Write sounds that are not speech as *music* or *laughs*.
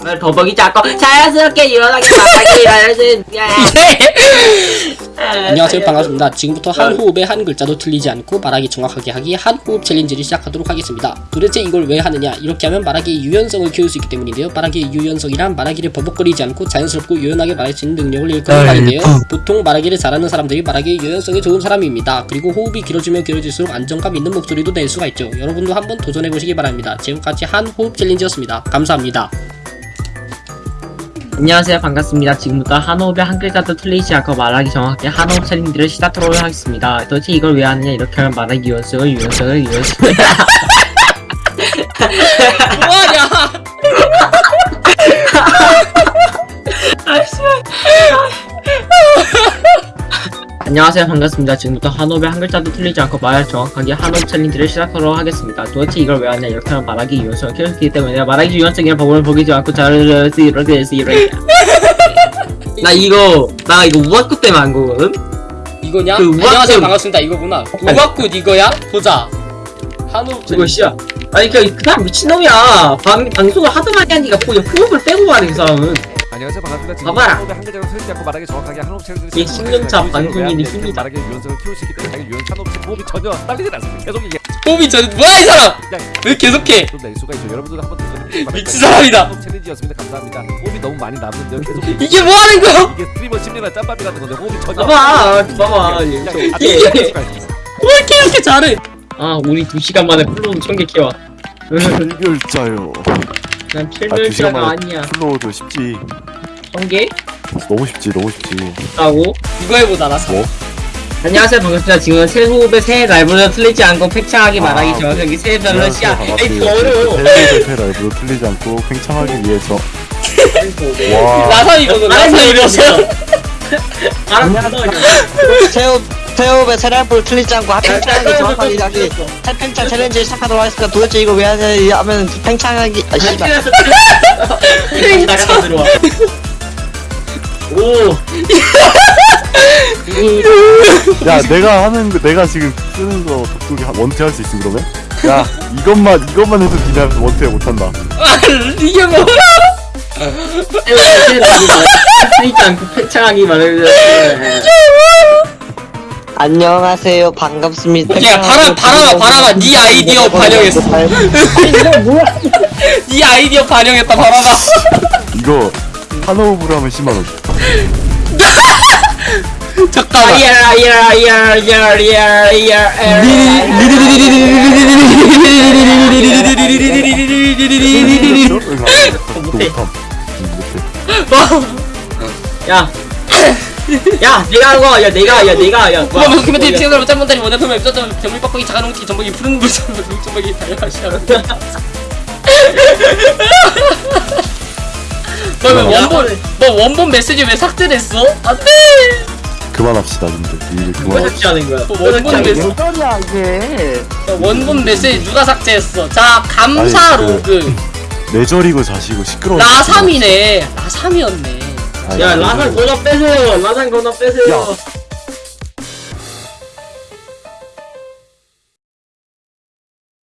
버벅이 자꾸 자연스럽게 일어나게 말하기 일어나는 안녕하세요. 반갑습니다. 지금부터 한 호흡에 한 글자도 틀리지 않고 말하기 정확하게 하기 한 호흡 챌린지를 시작하도록 하겠습니다. 도대체 이걸 왜 하느냐? 이렇게 하면 말하기의 유연성을 키울 수 있기 때문인데요. 말하기의 유연성이란 말하기를 버벅거리지 않고 자연스럽고 유연하게 말할 수 있는 능력을 일컫는 말인데요. 보통 말하기를 잘하는 사람들이 말하기의 유연성이 좋은 사람입니다. 그리고 호흡이 길어지면 길어질수록 안정감 있는 목소리도 낼 수가 있죠. 여러분도 한번 도전해보시기 바랍니다. 지금까지 한 호흡 챌린지였습니다. 감사합니다 안녕하세요. 반갑습니다. 지금부터 한호흡에 한 글자도 틀리지 않고 말하기 정확하게 한호흡 챌린지를 시작하도록 하겠습니다. 도대체 이걸 왜 하느냐? 이렇게 하면 말하기 유연성을 유연성을 유연성을. *laughs* 뭐하냐 안녕하세요. 반갑습니다. 지금부터 한호흡에 한 글자도 틀리지 않고 말 정확하게 한호흡 챌린지를 시작하도록 하겠습니다. 도대체 이걸 왜 하냐? 이렇게 하면 말하기 유연성을 있기 때문에 말하기 유연성이란 법을 보이지 않고 수 이렇게 될수 이렇게 나 이거 나 이거 우악구 때문에 안 거거든? 이거냐? 그 우악꽃- 안녕하세요. 반갑습니다. 이거구나. 우악꽃 이거야? 보자. 한호흡 그거 씨야. 아니 그, 그 사람 미친놈이야. 방, 방송을 많이 하니까 그냥 호흡을 빼고 말해 그 사람은 안녕하세요 반갑습니다. 지금. 한호흡에 한 글자로 틀리지 않고 말하기 정확하게 챌린지를 이게 시작하겠습니다. 10년차 이 방송인이 힘이다. 말하기 유연성을 키울 수 있기 때문에 자기 유연 한호흡 호흡이 전혀 딸리지 않습니다. 계속 이게 호흡이 전 뭐야 이 사람 왜 계속해 좀낼 수가 있죠. 여러분들도 한번. 미친 사람이다. 챌린지였습니다. 감사합니다. 호흡이 너무 많이 남는데요. 계속 *laughs* 이게, 뭐 하는 거야 이게 스트리머 10년간 짬밥이 같은 건데 호흡이 전혀 봐봐 봐봐 이게-. 왜 이렇게 이렇게 잘해 아 우리 2시간 만에 플로우 천개 키워 필별자요. 난 아, 두 필멸자가 시간 만에 아니야 플로우도 쉽지. 천개? 너무 쉽지, 너무 쉽지. 있다고? 이거 해보자 나 사. 뭐? 안녕하세요 반갑습니다 지금은 새 호흡에 새 라이브를 틀리지 않고 팽창하게 아, 말하기 정확하게 새 별로 시야 에이 더새 어려워 대패 라이브로 틀리지 않고 팽창하기 위해서. *laughs* 와. 라산이거든 라산이거든 알았어 태호 태호의 세랄불 틀리지 않고 팽창하기 정확하게 하기 팽창 챌린지 시작하도록 하겠습니다. 도대체 이거 왜 하냐 하면 팽창하기 아 씨발 틀리지 나가서 들어와 오 야, 내가 하는 거, 내가 지금 쓰는 거 독독이 한- 원태 할 수 있음 그러면? 야, 이것만 이것만 해도 그냥 원태 못 한다. 이게 뭐야 않고 말하기 안녕하세요 반갑습니다. 야, 바람- 바람아, 바람아, 네 아이디어 반영했어. 네 *laughs* 아이디어 반영했다 바람아 이거 한호흡으로 하면 10만 원. 잠깐만 못함. 못해. 야, 야, 내가 하고, 야, 내가, 야, 내가, 야, 고마 도큐멘터리 피해자를 짤문다리 원해서면 입자점 병리 빡빡이 작아놓기 전복이 푸른 물점 물점박이 다양하시하는 너왜 원본 너 원본 메시지 왜 삭제됐어? 안돼 그만합시다, 근데. 이제 왜 그만합시다. 삭제하는 거야? 뭐 원본 메시지 소리야 이게 원본 메시지 누가 삭제했어 자 감사 아니, 그- 로그 내절이고 자시고 시끄러워. 라삼이네 라삼이었네 아니, 야. 라산 건너 빼세요. 라산 건너 빼세요. 야,